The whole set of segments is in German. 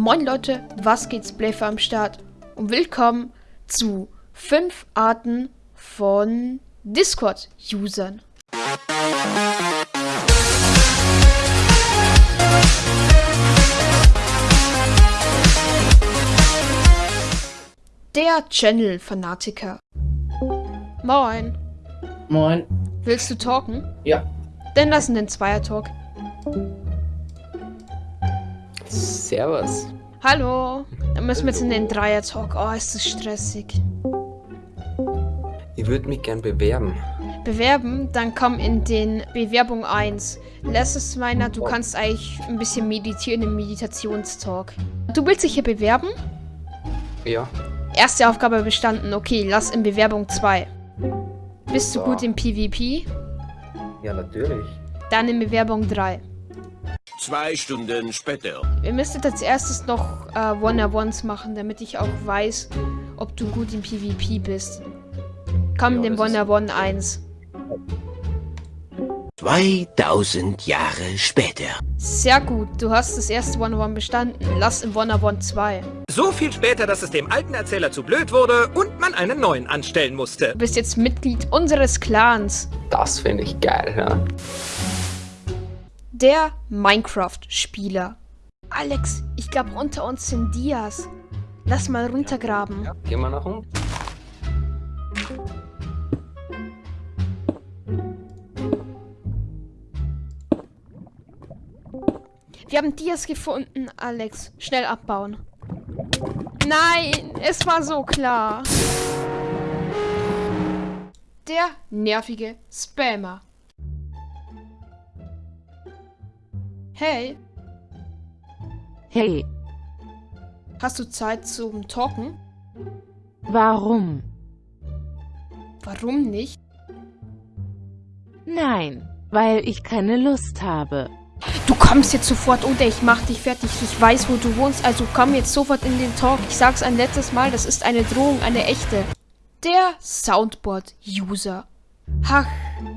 Moin Leute, was geht's, Playfer am Start und willkommen zu 5 Arten von Discord-Usern. Der Channel-Fanatiker. Moin. Moin. Willst du talken? Ja. Dann lassen den Zweier-Talk. Servus. Hallo. Dann müssen wir jetzt in den Dreier-Talk. Oh, ist das stressig. Ich würde mich gern bewerben. Bewerben, dann komm in den Bewerbung 1. Letztes meiner, du kannst eigentlich ein bisschen meditieren im Meditationstalk. Du willst dich hier bewerben? Ja. Erste Aufgabe bestanden. Okay, lass in Bewerbung 2. Bist du So. gut im PvP? Ja, natürlich. Dann in Bewerbung 3. Zwei Stunden später. Ihr müsstet als erstes noch äh, One-on-Ones machen, damit ich auch weiß, ob du gut im PvP bist. Komm in Ja, ist- One-on-One 1. 2000 Jahre später. Sehr gut, du hast das erste One-on-One bestanden. Lass in One-on-One 2. So viel später, dass es dem alten Erzähler zu blöd wurde und man einen neuen anstellen musste. Du bist jetzt Mitglied unseres Clans. Das finde ich geil, ja. Der Minecraft-Spieler. Alex, ich glaube unter uns sind Dias. Lass mal runtergraben. ja. Gehen wir nach unten. Wir haben Dias gefunden, Alex. Schnell abbauen. Nein, es war so klar. Der nervige Spammer. Hey, Hey, hast du Zeit zum Talken? warum? Warum nicht? Nein, weil ich keine Lust habe. Du kommst jetzt sofort oder ich mach dich fertig. Ich weiß, wo du wohnst, also komm jetzt sofort in den Talk. Ich sag's ein letztes Mal, das ist eine Drohung, eine echte. Der Soundboard-User. Ach,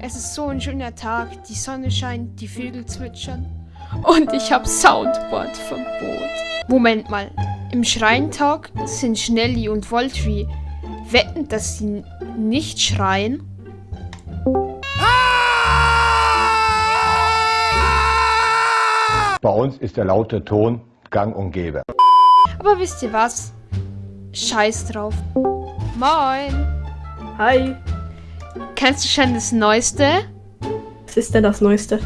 es ist so ein schöner Tag. Die Sonne scheint, die Vögel zwitschern. Und ich hab Soundboard-Verbot. Moment mal. Im Schreintag sind Schnelly und Voltry. Wetten, dass sie nicht schreien? Bei uns ist der laute Ton gang und gäbe. Aber wisst ihr was? Scheiß drauf. Moin. Hi, Kennst du schon das Neueste? was ist denn das Neueste?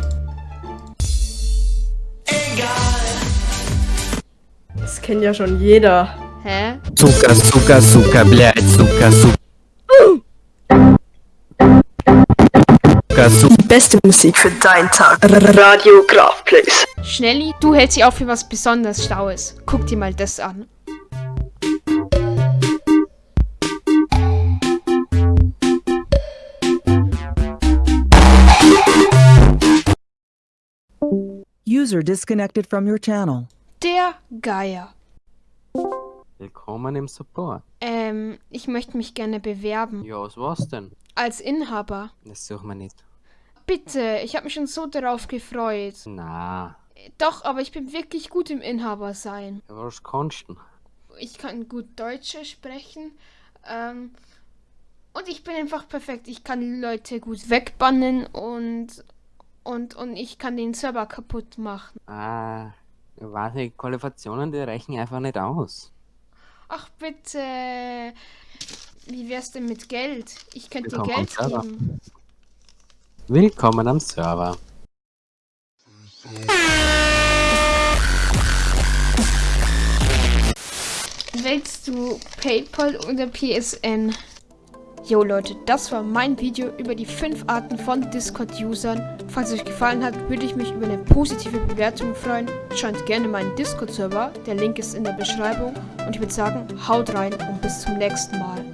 kennt ja schon jeder. Hä? Zucker, Zucker, Zucker, blöd, Zucker, Zucker. Die beste Musik für deinen Tag. Radio Graf Place. Schnelli, du hältst dich auch für was besonders Staues. Guck dir mal das an. User disconnected from your channel. Der Geier. Willkommen im Support. Ähm, ich möchte mich gerne bewerben. Ja, was war's denn? Als Inhaber. Das suchen wir nicht. Bitte, ich habe mich schon so darauf gefreut. Na, Doch, aber ich bin wirklich gut im Inhaber sein. ja, was kannst du? Ich kann gut Deutsch sprechen. Ähm, und ich bin einfach perfekt. Ich kann Leute gut wegbannen und und und ich kann den Server kaputt machen. Ah, nicht, Qualifikationen, die reichen einfach nicht aus. Ach bitte. Wie wär's denn mit Geld? Ich könnte dir Geld geben. Willkommen am Server. Willst du PayPal oder PSN? Jo Leute, das war mein Video über die 5 Arten von Discord-Usern. Falls es euch gefallen hat, würde ich mich über eine positive Bewertung freuen. Schaut gerne meinen Discord-Server, der Link ist in der Beschreibung. Und ich würde sagen, haut rein und bis zum nächsten Mal.